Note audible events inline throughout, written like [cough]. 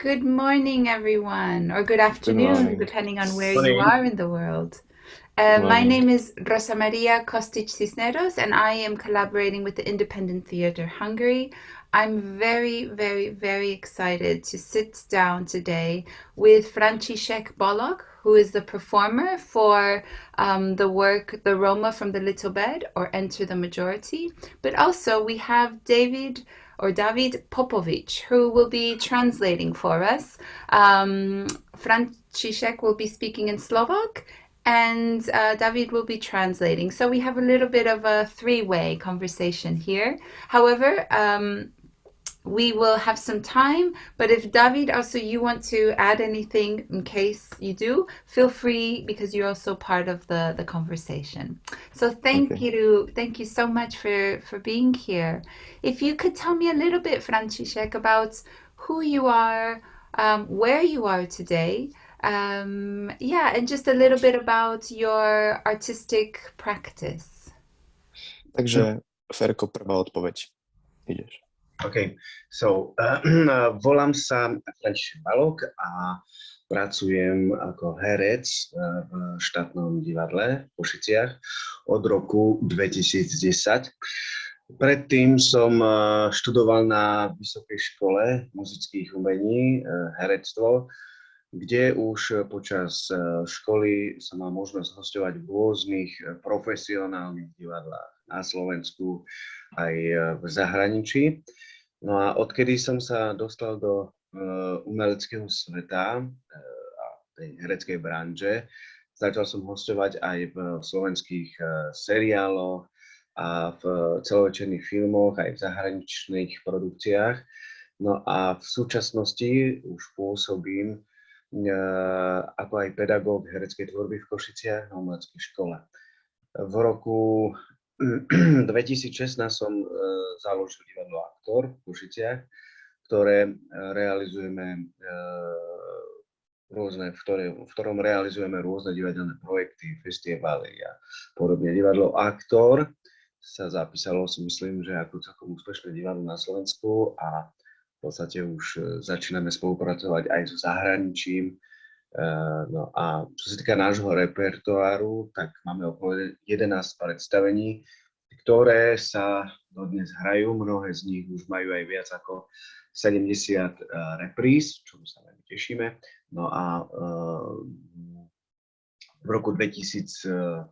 Good morning, everyone, or good afternoon, depending on where you are in the world. Uh, my name is Rosa Maria Kostic Cisneros, and I am collaborating with the Independent Theatre Hungary. I'm very, very, very excited to sit down today with František Balogh, who is the performer for um, the work The Roma from the Little Bed or Enter the Majority. But also we have David or David Popovic, who will be translating for us. Um, František will be speaking in Slovak and uh, David will be translating. So we have a little bit of a three-way conversation here. However, um, we will have some time, but if David also you want to add anything in case you do, feel free because you're also part of the, the conversation. So thank okay. you, thank you so much for, for being here. If you could tell me a little bit, František, about who you are, um, where you are today, um, yeah, and just a little bit about your artistic practice. Takže Ferko, prvá odpoveď. Ideš. OK, so uh, [clears throat] volám sa František Balok a pracujem ako herec uh, v štátnom divadle v Košiciach od roku 2010. Predtým som uh, študoval na Vysokej škole muzických umení, herectvo, kde už počas školy som mal možnosť hostovať v rôznych profesionálnych divadlách na Slovensku aj v zahraničí. No a odkedy som sa dostal do uh, umeleckého sveta uh, tej hereckej branže, začal som hostovať aj v slovenských uh, seriáloch a v celovečerných filmoch, aj v zahraničných produkciách. No a v súčasnosti už pôsobím ako aj pedagóg hereckej tvorby v Košiciach na umeleckej škole. V roku 2016 som uh, založil divadlo Aktor v Košiciach, ktoré uh, realizujeme uh, rôzne, v, ktoré, v ktorom realizujeme rôzne divadelné projekty, festivaly a podobne. Divadlo Aktor sa zapísalo si myslím, že ako celkom úspešné divadlo na Slovensku a v podstate už začíname spolupracovať aj so zahraničím. No a čo sa týka nášho repertoáru, tak máme okolo 11 predstavení, ktoré sa dodnes hrajú. Mnohé z nich už majú aj viac ako 70 uh, eh, repríz, čo sa veľmi tešíme. No a uh, v roku 2021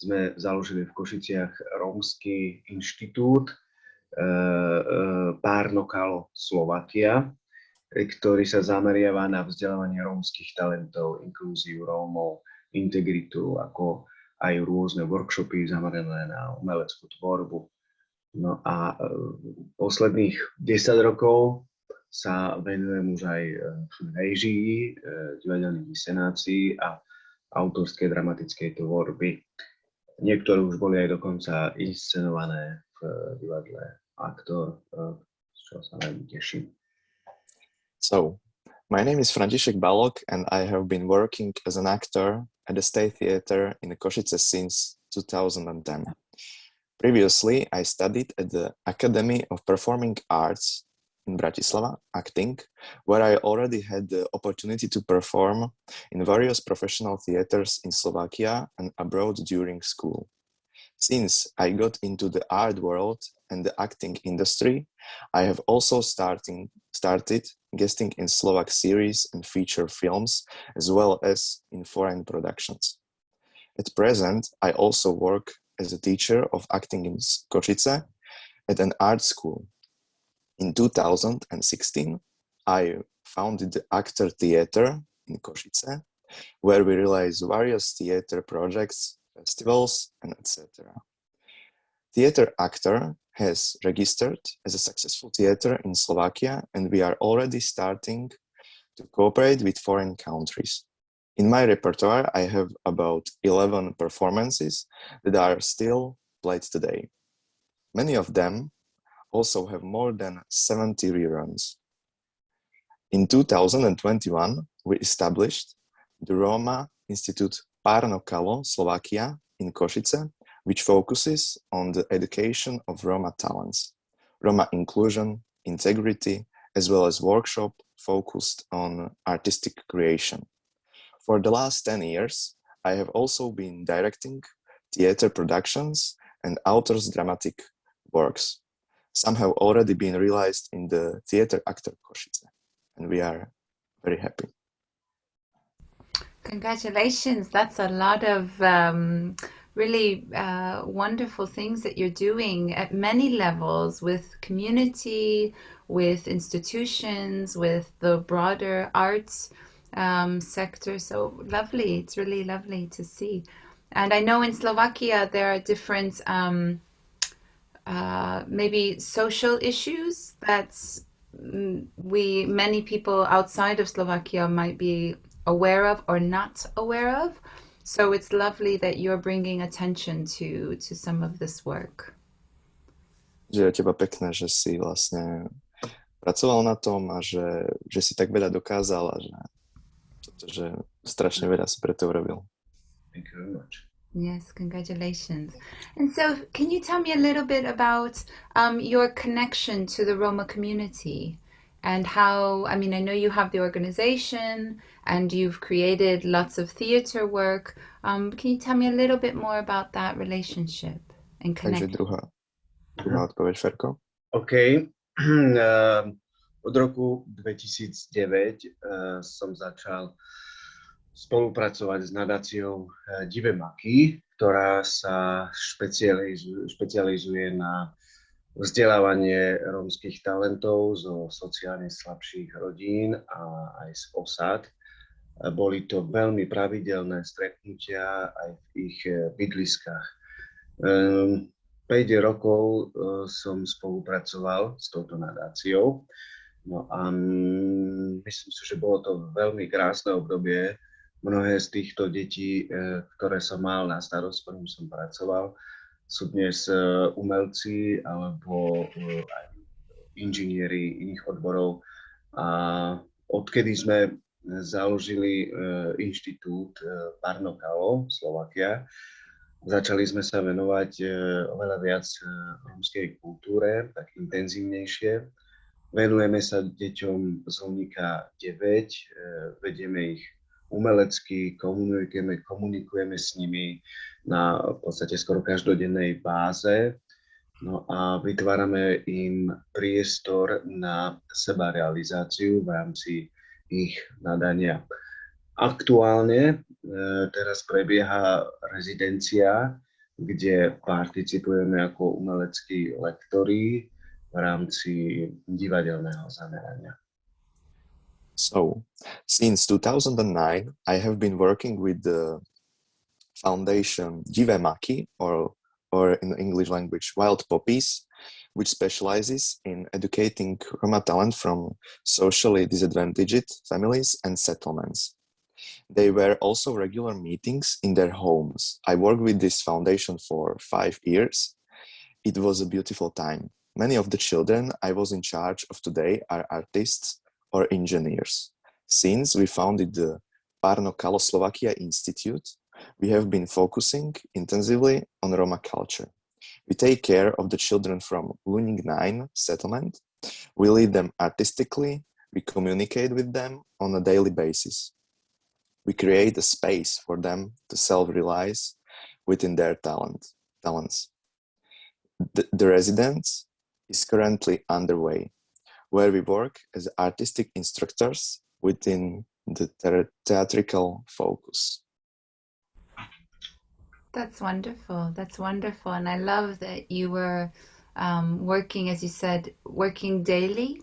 sme založili v Košiciach Rómsky inštitút Párnokalo Slovakia, ktorý sa zameriava na vzdelávanie rómskych talentov, inklúziu Rómov, integritu ako aj rôzne workshopy zamerané na umeleckú tvorbu. No a e, posledných 10 rokov sa venujem už aj e, režii, e, divadelných inscenácií a autorskej dramatickej tvorby. Niektoré už boli aj dokonca inscenované v divadle Aktor, z čoho sa veľmi teším. So, my name is František Balogh and I have been working as an actor at the State Theatre in Košice since 2010. Previously, I studied at the Academy of Performing Arts in Bratislava, acting, where I already had the opportunity to perform in various professional theaters in Slovakia and abroad during school. Since I got into the art world and the acting industry, I have also starting, started guesting in Slovak series and feature films, as well as in foreign productions. At present, I also work as a teacher of acting in Košice at an art school. In 2016, I founded the Actor Theatre in Košice, where we realize various theatre projects festivals, and etc. Theater Actor has registered as a successful theater in Slovakia, and we are already starting to cooperate with foreign countries. In my repertoire, I have about 11 performances that are still played today. Many of them also have more than 70 reruns. In 2021, we established the Roma Institute Párno Kalo, Slovakia, in Košice, which focuses on the education of Roma talents, Roma inclusion, integrity, as well as workshop focused on artistic creation. For the last 10 years, I have also been directing theater productions and authors dramatic works. Some have already been realized in the Theater Actor Košice, and we are very happy. Congratulations. That's a lot of um, really uh, wonderful things that you're doing at many levels with community, with institutions, with the broader arts um, sector. So lovely. It's really lovely to see. And I know in Slovakia there are different um, uh, maybe social issues that mm, we many people outside of Slovakia might be aware of or not aware of. So it's lovely that you're bringing attention to to some of this work. Že je teba pekné, že si vlastne pracoval na tom a že, že si tak veľa dokázal a že, že strašne veľa si pre to urobil. Thank you very much. Yes, congratulations. And so, can you tell me a little bit about um, your connection to the Roma community and how? I mean, I know you have the organization and you've created lots of theater work. Um, can you tell me a little bit more about that relationship and connection? Takže druhá, druhá odpoveď, Ferko. OK. [clears throat] Uh, od roku 2009 uh, som začal spolupracovať s nadáciou Divé maky, ktorá sa špecializuje, špecializuje na vzdelávanie rómskych talentov zo sociálne slabších rodín a aj z osad. Boli to veľmi pravidelné stretnutia aj v ich eh, bydliskách. 5 ehm, rokov eh, som spolupracoval s touto nadáciou. No a mm, myslím si, že bolo to veľmi krásne obdobie, Mnohé z týchto detí, e, ktoré som mal na starost, ktorým som pracoval, sú dnes e, umelci alebo e, aj inžinieri iných odborov. A odkedy sme založili inštitút Parnokalo, Slovakia, začali sme sa venovať oveľa viac rómskej kultúre, tak intenzívnejšie. Venujeme sa deťom z Hlunika 9, vedieme ich umelecky, komunikujeme, komunikujeme s nimi na v podstate skoro každodennej báze. No a vytvárame im priestor na seba realizáciu v rámci ich nadania. Aktuálne e, teraz prebieha rezidencia, kde participujeme ako umeleckí lektori v rámci divadelného zamerania. So, since 2009, I have been working with the foundation Divé maky, or, or in the English language, Wild Poppies, which specializes in educating Roma talent from socially disadvantaged families and settlements. They were also regular meetings in their homes. I worked with this foundation for five years. It was a beautiful time. Many of the children I was in charge of today are artists or engineers. Since we founded the Parno Kalo Slovakia Institute, we have been focusing intensively on Roma culture. We take care of the children from Luník 9 settlement. We lead them artistically. We communicate with them on a daily basis. We create a space for them to self-realize within their talent, talents. The, the residence is currently underway where we work as artistic instructors within the theatrical focus. That's wonderful. That's wonderful. And I love that you were um, working, as you said, working daily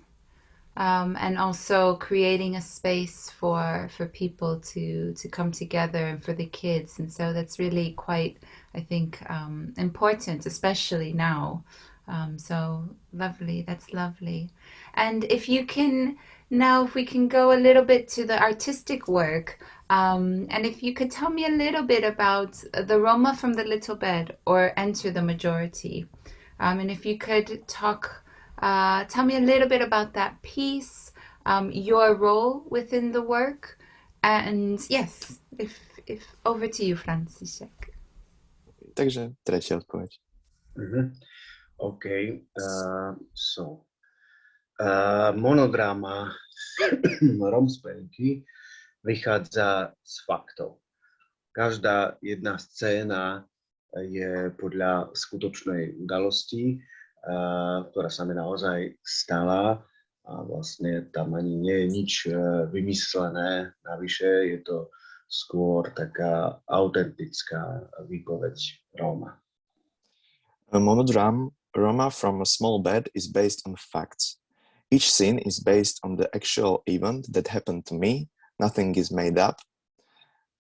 um, and also creating a space for for people to to come together and for the kids. And so that's really quite, I think, um, important, especially now. Um, so lovely. That's lovely. And if you can, now if we can go a little bit to the artistic work, um, and if you could tell me a little bit about the Roma from the Little Bed or Enter the Majority. Um, and if you could talk, uh, tell me a little bit about that piece, um, your role within the work, and yes, if, if over to you, František. Takže tretia odpoveď. Mm -hmm. Okay, uh, so Uh, monodrama [clears throat] Romspenky vychádza z faktov. Každá jedna scéna je podľa skutočnej udalosti, ktorá sa mi naozaj stala a vlastne tam ani nie je nič vymyslené navyše, je to skôr taká autentická výpoveď Róma. Monodram Roma from a small bed is based on facts. Each scene is based on the actual event that happened to me. Nothing is made up.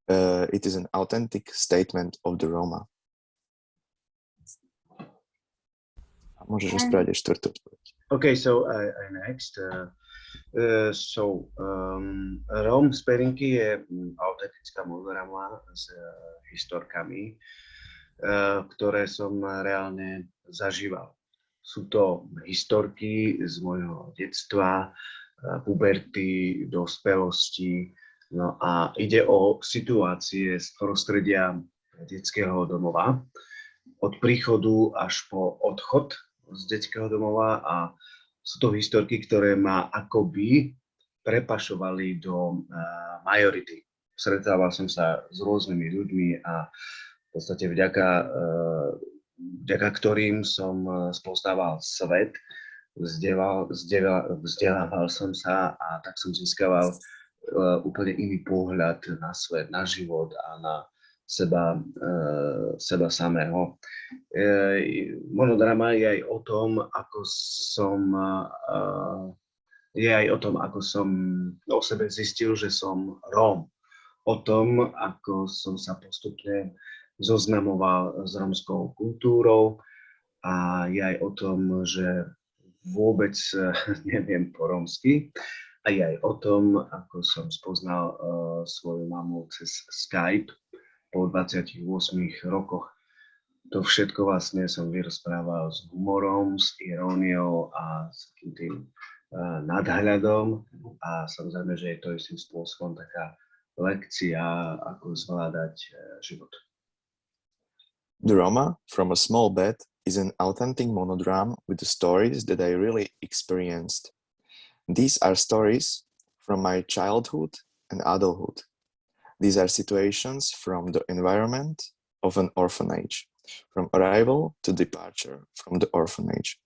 Uh, it is an authentic statement of the Roma. Môžeš rozprávať štvrtú odpoveď. Okay, so uh, next. Uh, uh, so um, Róm z perinky je autentická monorama s uh, historkami, uh, ktoré som reálne zažíval. Sú to historky z môjho detstva, puberty, dospelosti. No a ide o situácie z prostredia detského domova. Od príchodu až po odchod z detského domova a sú to historky, ktoré ma akoby prepašovali do uh, majority. Stretával som sa s rôznymi ľuďmi a podstate vďaka uh, vďaka ktorým som eh, spoznával svet, vzdelal, vzdelal, vzdelával som sa a tak som získaval uh, úplne iný pohľad na svet, na život a na seba, seba samého. Monodrama je aj o tom, ako som je aj o tom, ako som o sebe zistil, že som Róm. O tom, ako som sa postupne zoznamoval s romskou kultúrou a je aj o tom, že vôbec [laughs] neviem po romsky a je aj o tom, ako som spoznal uh, svoju mamu cez Skype po 28 rokoch. To všetko vlastne som vyrozprával s humorom, s iróniou a s takým tým uh, nadhľadom a samozrejme, že je to istým spôsobom taká lekcia, ako zvládať uh, život. Roma from a small bed is an authentic monodrama with the stories that I really experienced. These are stories from my childhood and adulthood. These are situations from the environment of an orphanage, from arrival to departure from the orphanage.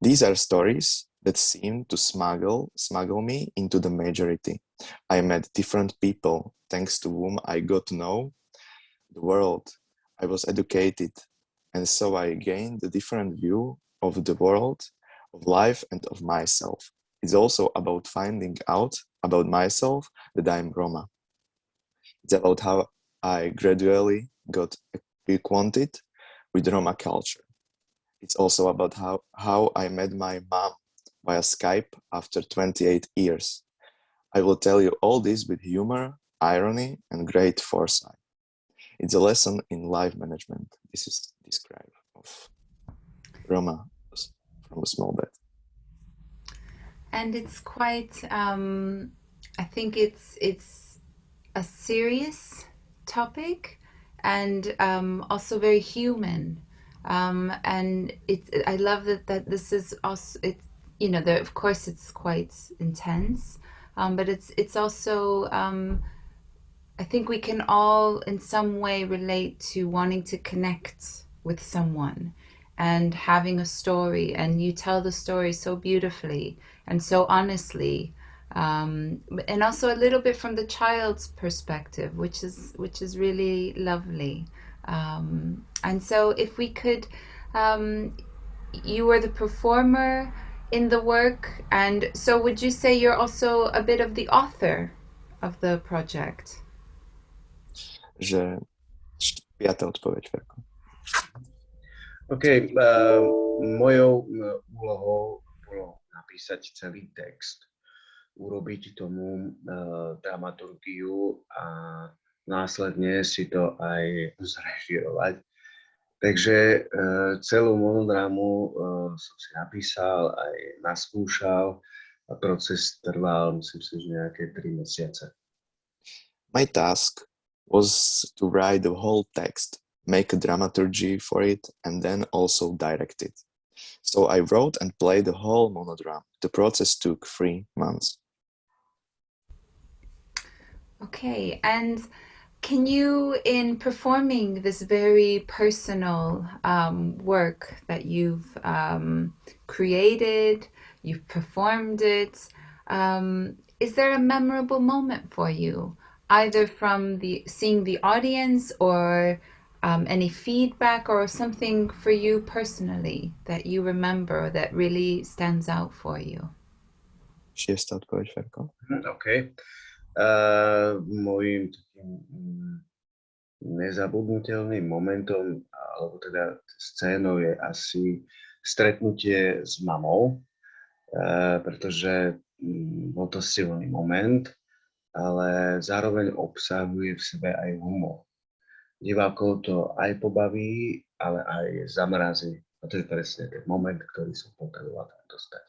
These are stories that seem to smuggle, smuggle me into the majority. I met different people, thanks to whom I got to know the world I was educated, and so I gained a different view of the world, of life, and of myself. It's also about finding out about myself that I'm Roma. It's about how I gradually got acquainted with Roma culture. It's also about how, how I met my mom via Skype after 28 years. I will tell you all this with humor, irony, and great foresight. It's a lesson in life management. This is described of Roma from a small bed. And it's quite, um, I think it's, it's a serious topic and um, also very human. Um, and it's, I love that, that this is also, it's, you know, there, of course it's quite intense, um, but it's, it's also, um, I think we can all in some way relate to wanting to connect with someone and having a story. And you tell the story so beautifully and so honestly um, and also a little bit from the child's perspective which is which is really lovely. Um, and so if we could um, you were the performer in the work and so would you say you're also a bit of the author of the project že piatá odpoveď, Ferko. OK, uh, mojou úlohou bolo napísať celý text, urobiť tomu uh, dramaturgiu a následne si to aj zrežirovať. Takže uh, celú monodrámu som si napísal, aj naskúšal a proces trval, myslím si, že nejaké 3 mesiace. My task was to write the whole text, make a dramaturgy for it, and then also direct it. So I wrote and played the whole monodram. The process took three months. Okay, and can you, in performing this very personal um, work that you've um, created, you've performed it, um, is there a memorable moment for you, either from the seeing the audience or um, any feedback or something for you personally that you remember that really stands out for you? Šiesta odpoveď, Ferko. OK. Uh, mojím takým mm, nezabudnutelným momentom, alebo teda scénou je asi stretnutie s mamou, uh, pretože bol to silný moment, ale zároveň obsahuje v sebe aj humor. Divákov to aj pobaví, ale aj zamrazí. A to je presne ten moment, ktorý som potreboval dostať.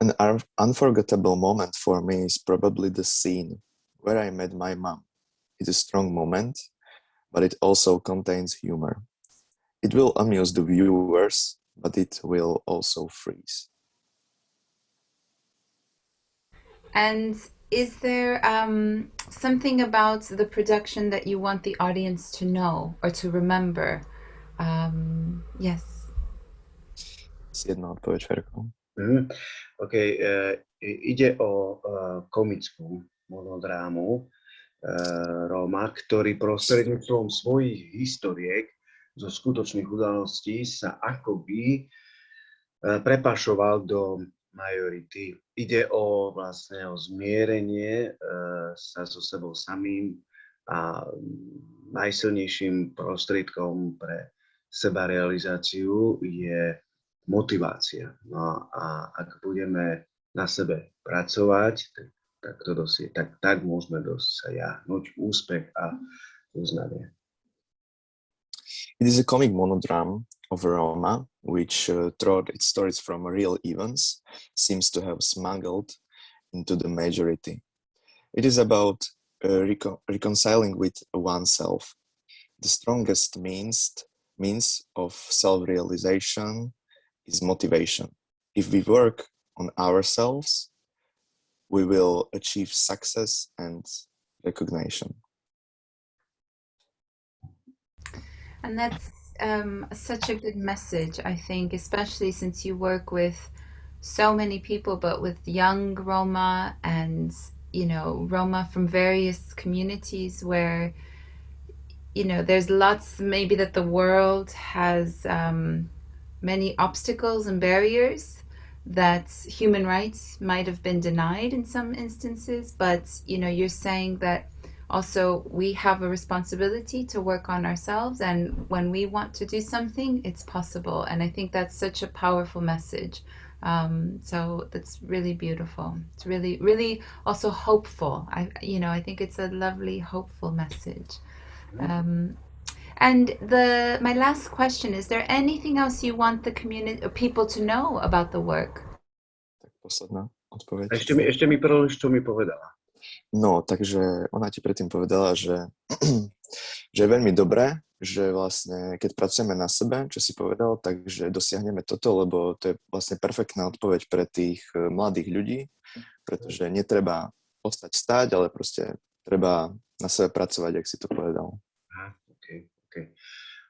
An unforgettable moment for me is probably the scene where I met my mom. It's a strong moment, but it also contains humor. It will amuse the viewers, but it will also freeze. And is there um, something about the production that you want the audience to know or to remember? Um, yes. Jedna odpoveď, Ferko. Mm, OK, uh, ide o uh, komickú monodrámu uh, Róma, ktorý prostredníctvom svojich historiek zo skutočných udalostí sa akoby uh, prepašoval do majority. Ide o vlastne o zmierenie uh, sa so sebou samým a najsilnejším prostriedkom pre sebarealizáciu je motivácia. No a ak budeme na sebe pracovať, tak, tak, to dosie, tak, tak môžeme dosiahnuť úspech a uznanie. It is a comic monodrama of Roma, which, uh, throughout its stories from real events, seems to have smuggled into the majority. It is about uh, recon reconciling with oneself, the strongest means, means of self-realization is motivation. If we work on ourselves, we will achieve success and recognition. And that's um, such a good message, I think, especially since you work with so many people, but with young Roma and, you know, Roma from various communities where, you know, there's lots maybe that the world has um, many obstacles and barriers that human rights might have been denied in some instances but you know you're saying that also we have a responsibility to work on ourselves and when we want to do something it's possible and i think that's such a powerful message um, so that's really beautiful it's really really also hopeful i you know i think it's a lovely hopeful message um, and the my last question is there anything else you want the community people to know about the work? Tak posledná odpoveď. Ešte mi, ešte mi prolož, čo mi povedala. No, takže ona ti predtým povedala, že, [clears throat] že je veľmi dobré, že vlastne keď pracujeme na sebe, čo si povedal, takže dosiahneme toto, lebo to je vlastne perfektná odpoveď pre tých eh, mladých ľudí, pretože netreba ostať stáť, ale proste treba na sebe pracovať, ak si to povedal. Okay. OK.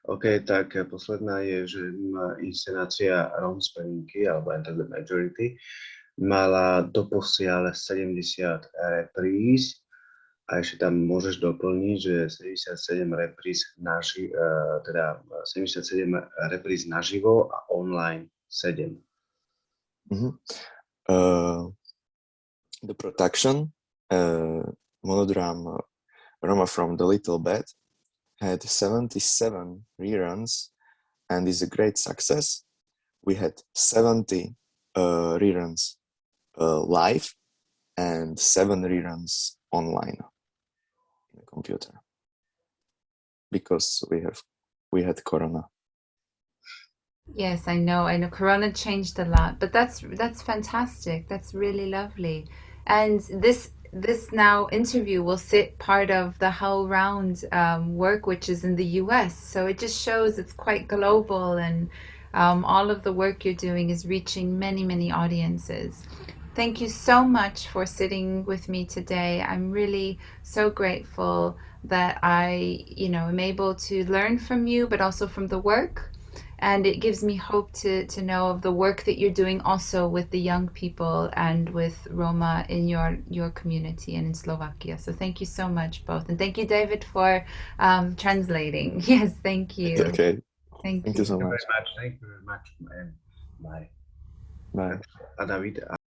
OK, tak posledná je, že inscenácia Rom Spelinky, alebo Enter the Majority, mala doposiaľ 70 repríz a ešte tam môžeš doplniť, že 77 repríz, naži, teda 77 repríz naživo a online 7. Mm -hmm. uh, the production, uh, monodrama Roma from the Little Bed had 77 reruns and is a great success. We had 70 uh, reruns uh, live and seven reruns online in the computer because we have we had corona yes i know i know corona changed a lot but that's that's fantastic that's really lovely and this this now interview will sit part of the HowlRound um, work, which is in the US. So it just shows it's quite global and Um, all of the work you're doing is reaching many, many audiences. Thank you so much for sitting with me today. I'm really so grateful that I, you know, am able to learn from you, but also from the work. And it gives me hope to, to know of the work that you're doing also with the young people and with Roma in your, your community and in Slovakia. So thank you so much, both. And thank you, David, for um, translating. [laughs] Yes, thank you. Okay. Thank, Thank you so Thank you much. very much. Thank you very much. And bye. Bye. A David,